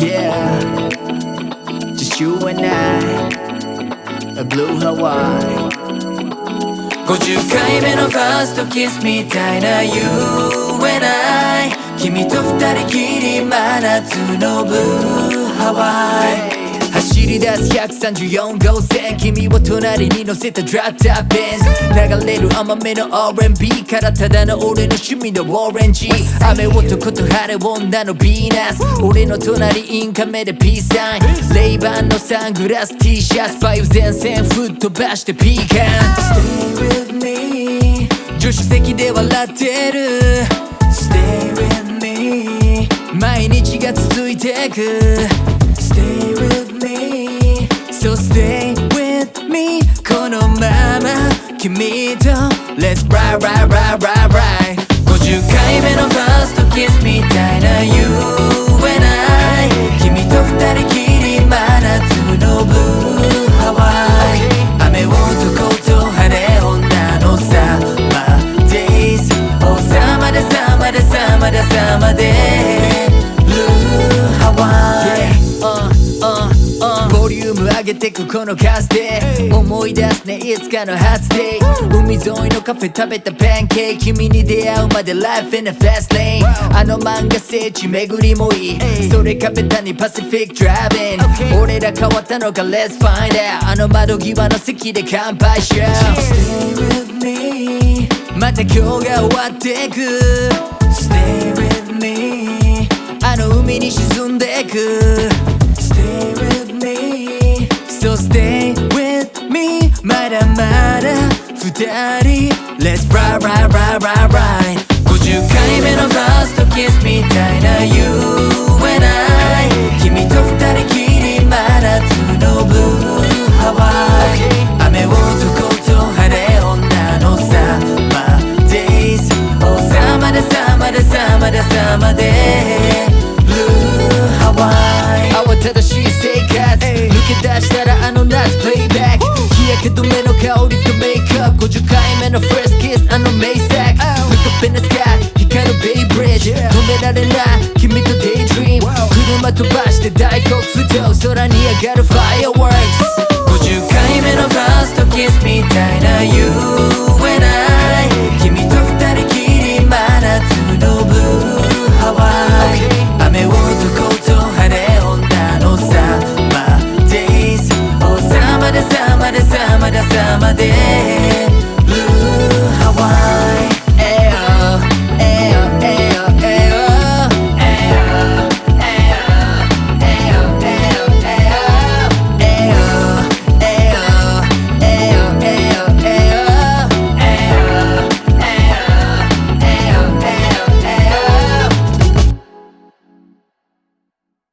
Yeah Just you and I A blue Hawaii 50回目のファーストキスみたいな You and I 君と二人きり真夏のブルーハワイ走 り出す134号線君を隣に乗せたドラッターベンズ流れる甘めの R&B からただの俺の趣味のオレンジ雨男と晴れ女のヴィーナス俺の隣インカメでピースサインレイバンのサングラス T シャツバイオ前線吹っ飛ばしてピーカン Stay with me. 助手席で笑ってる Stay with me. 毎日が続いてく Stay with me 君と Let's ride ride ride ride ride 50回目のファーストキスみたいな You 上げてくこのカスで思い出すねいつかの初デイ。海沿いのカフェ食べたパンケーキ。君に出会うまで Life in a fast lane あの漫画聖地巡りもいい。それ壁谷パシフィックドライビン。俺ら変わったのか？Let's find out あの窓際の席で乾杯しよう。Stay with me また今日が終わってく。Stay with me あの海に沈んでくだまだ二人。Let's ride ride ride ride ride. 50回目のファーストキスみたいな You and I 君と二人きり真夏のブルーハワイ。雨男と晴れ女のサマーデイズ Oh サマでサマでサマでサマで。ブルーハワイ慌ただしい生活。抜け出したらあの夏プレイバック。日焼け止めの香りとメイクアップ50回目の First kiss あの名作 Look up in the sky 光るベイブリッジ止められない君と Daydream 車飛ばして大黒不動空に上がる Fireworks. 50回目のファーストキスみたいな You? and I 君と madeira.